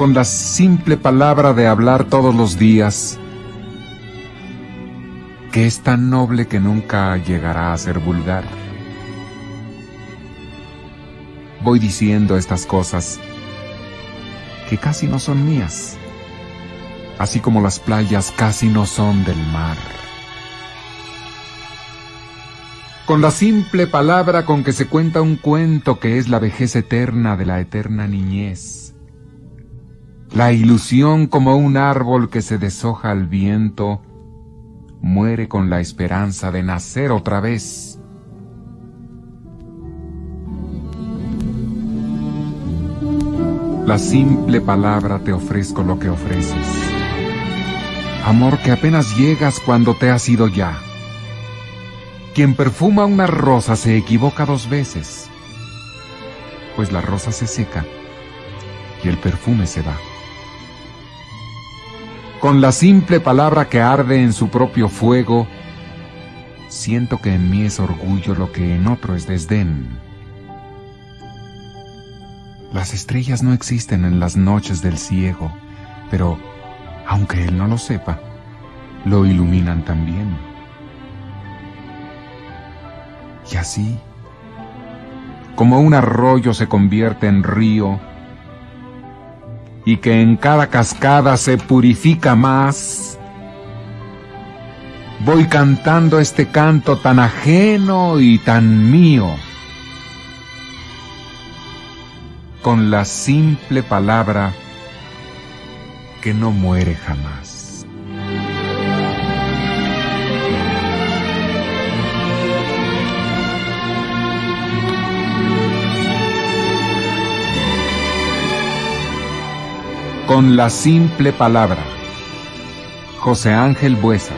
con la simple palabra de hablar todos los días, que es tan noble que nunca llegará a ser vulgar. Voy diciendo estas cosas que casi no son mías, así como las playas casi no son del mar. Con la simple palabra con que se cuenta un cuento que es la vejez eterna de la eterna niñez, la ilusión como un árbol que se deshoja al viento, muere con la esperanza de nacer otra vez. La simple palabra te ofrezco lo que ofreces. Amor que apenas llegas cuando te has ido ya. Quien perfuma una rosa se equivoca dos veces, pues la rosa se seca y el perfume se va. Con la simple palabra que arde en su propio fuego, siento que en mí es orgullo lo que en otro es desdén. Las estrellas no existen en las noches del ciego, pero, aunque él no lo sepa, lo iluminan también. Y así, como un arroyo se convierte en río, y que en cada cascada se purifica más, voy cantando este canto tan ajeno y tan mío con la simple palabra que no muere jamás. Con la simple palabra. José Ángel Buesa.